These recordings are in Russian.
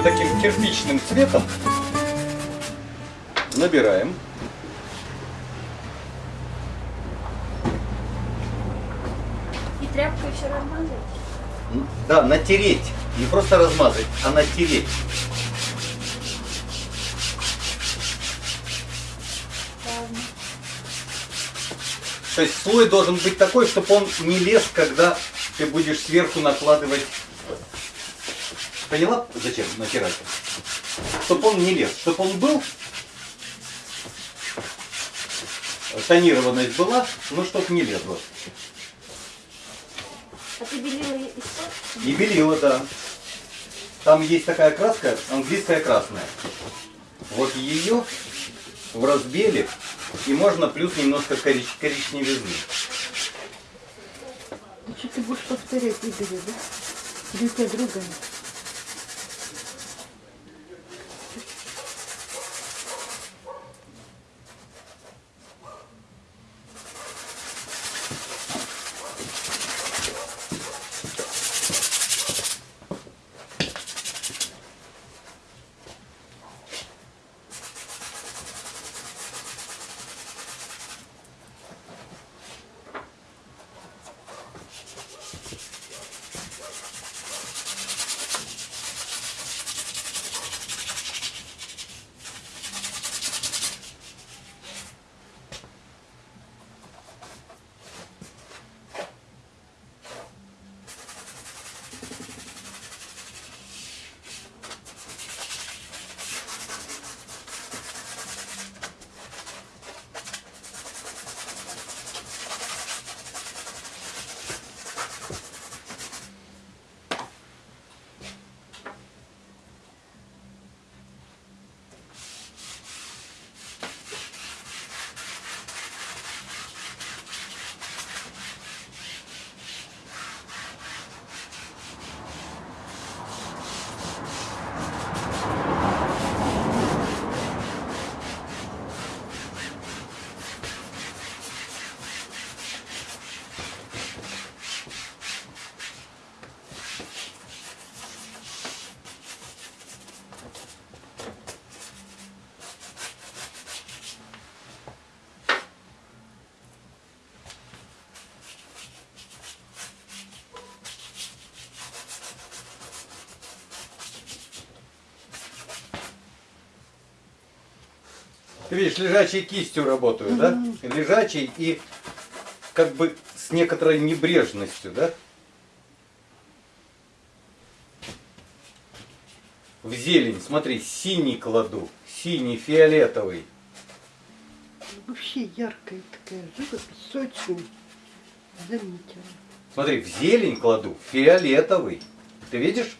ее таким кирпичным цветом. Набираем. И тряпкой все размазать? Да, натереть. Не просто размазать, а натереть. То есть слой должен быть такой, чтобы он не лез, когда ты будешь сверху накладывать. Поняла, зачем натирать? Чтобы он не лез, чтобы он был, тонированность была, но чтобы не лезло. А ты белила и спать? И белила, да. Там есть такая краска, английская красная. Вот ее в разбеле, и можно плюс немножко корич коричневизны. Ну что ты будешь повторять Игоря, да? Или у Ты видишь, лежачей кистью работаю, да? Лежачей и как бы с некоторой небрежностью, да? В зелень, смотри, синий кладу, синий, фиолетовый. Вообще яркая такая живопись, сочная. Заметила. Смотри, в зелень кладу, фиолетовый. Ты видишь?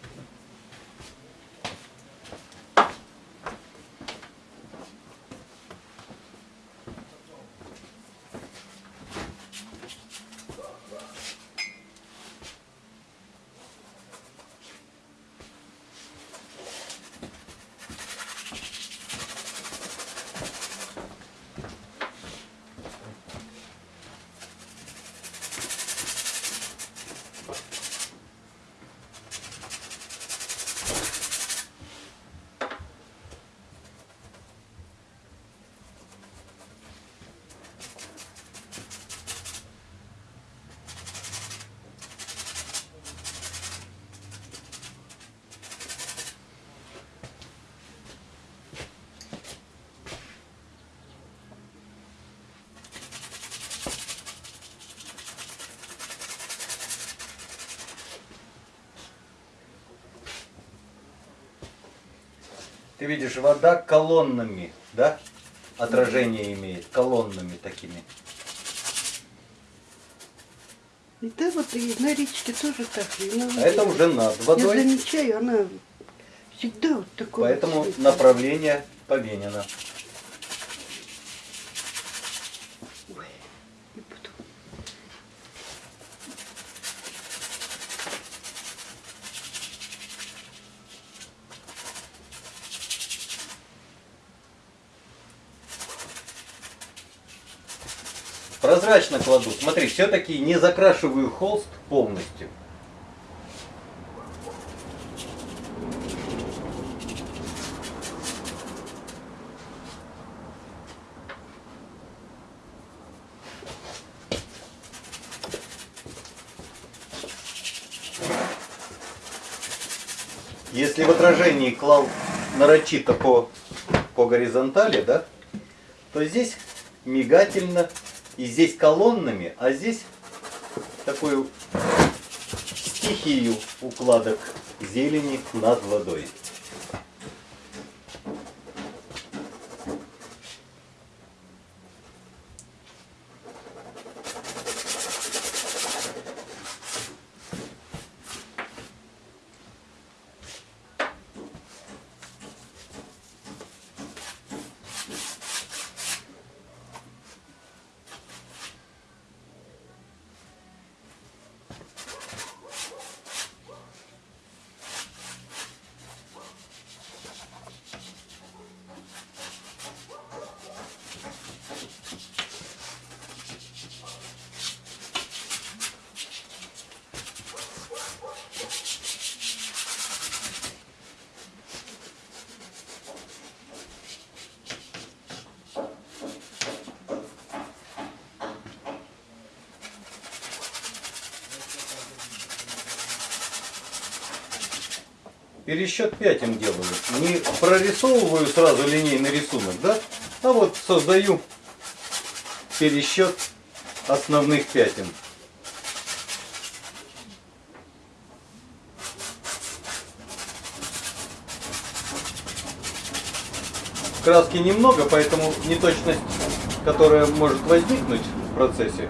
Ты видишь, вода колоннами, да? Отражение имеет, колоннами такими. И да, вот и на речке тоже так. на А это уже над Я водой, замечаю, она всегда вот такое. поэтому направление поменено. прозрачно кладу. Смотри, все-таки не закрашиваю холст полностью. Если в отражении клал нарочито по, по горизонтали, да, то здесь мигательно и здесь колоннами, а здесь такую стихию укладок зелени над водой. Пересчет пятен делаю. Не прорисовываю сразу линейный рисунок, да? А вот создаю пересчет основных пятен. Краски немного, поэтому неточность, которая может возникнуть в процессе,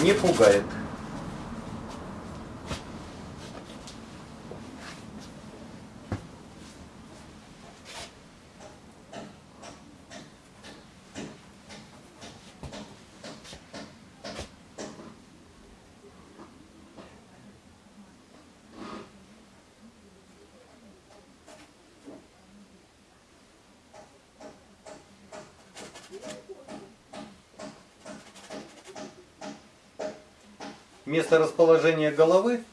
не пугает. Место расположения головы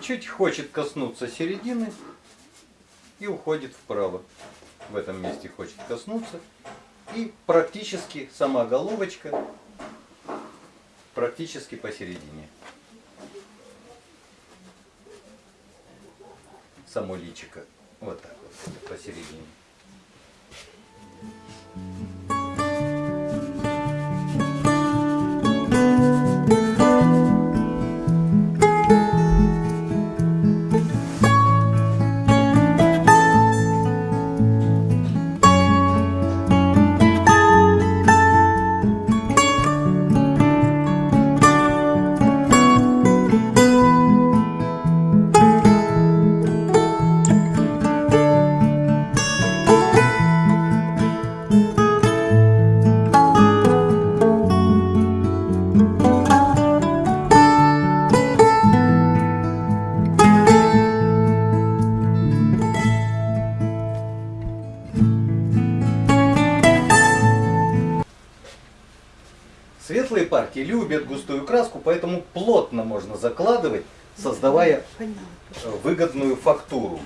чуть хочет коснуться середины и уходит вправо. В этом месте хочет коснуться. И практически сама головочка практически посередине. Само личико. Вот так вот, посередине. Партии любят густую краску, поэтому плотно можно закладывать, создавая э, выгодную фактуру.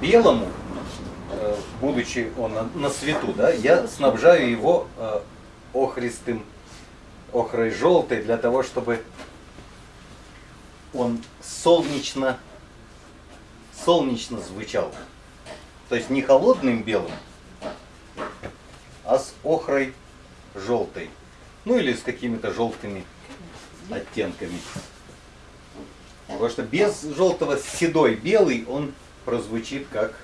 Белому, э, будучи он на, свету, да, я снабжаю его э, охристым, охрой желтой для того, чтобы он солнечно, солнечно звучал. То есть не холодным белым, а с охрой желтой. Ну или с какими-то желтыми оттенками. Потому что без желтого седой белый он прозвучит как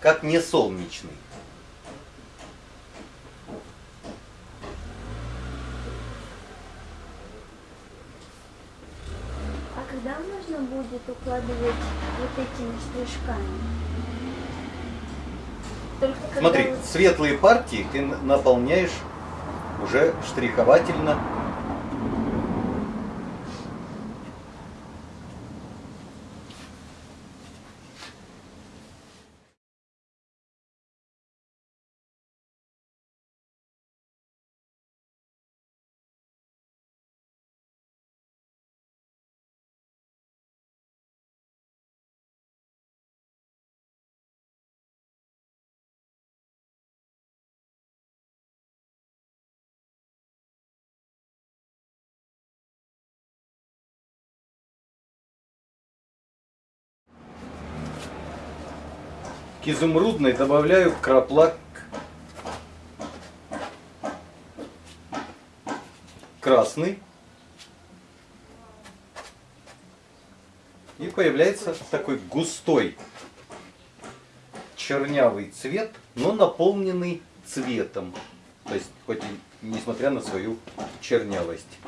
как не солнечный. А тогда можно будет укладывать вот этими штришками. Только когда Смотри, светлые партии ты наполняешь уже штриховательно. К изумрудной добавляю краплак красный. И появляется такой густой чернявый цвет, но наполненный цветом. То есть, хоть и несмотря на свою чернявость.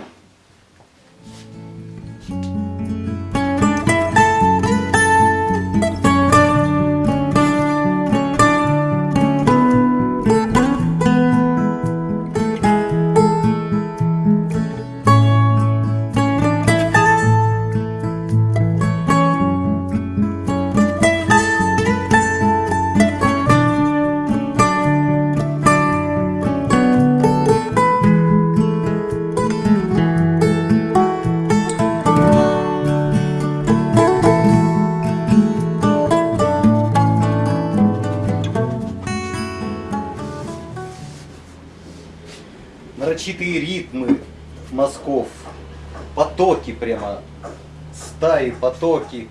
Нарочитые ритмы мазков, потоки прямо, стаи, потоки.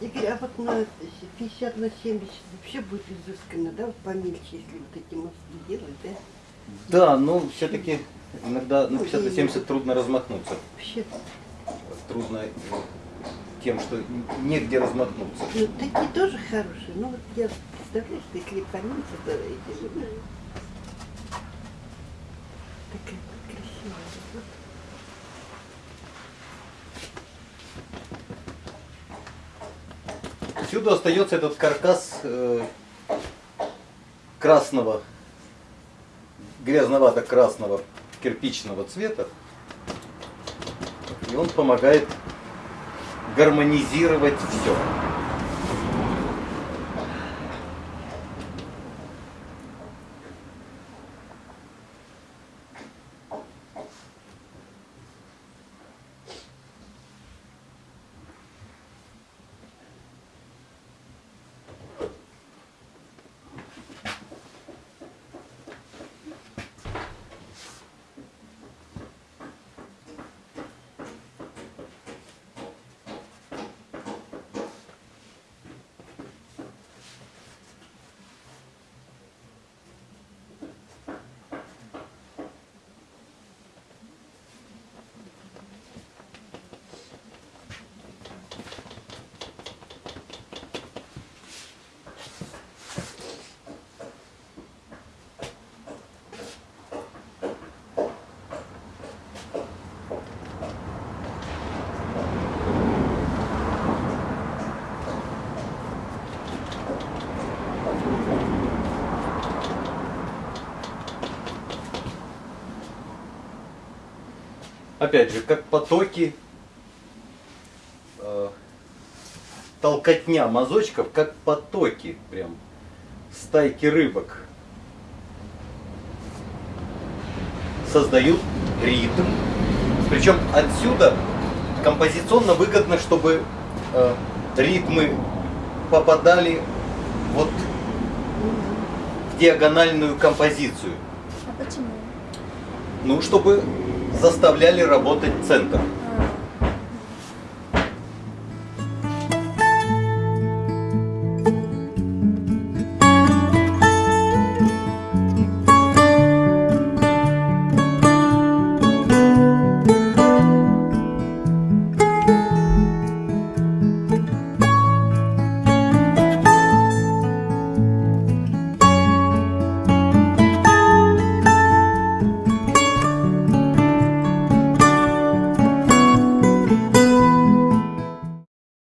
Игорь, а вот на 50 на 70 вообще будет изысканно, да, вот помельче, если вот эти мосты делать, да? Да, но все-таки иногда на 50 на 70 трудно размахнуться. Вообще, Трудно тем, что негде размахнуться. ну такие тоже хорошие, ну вот я представляю, что если поменьше, то эти же, да. Такая вот красивая. вот. Всюду остается этот каркас э, красного, грязновато-красного кирпичного цвета. И он помогает гармонизировать все. Опять же, как потоки, э, толкотня мазочков, как потоки прям, стайки рыбок. Создают ритм. Причем отсюда композиционно выгодно, чтобы э, ритмы попадали вот в диагональную композицию. А почему? Ну, чтобы заставляли работать центр.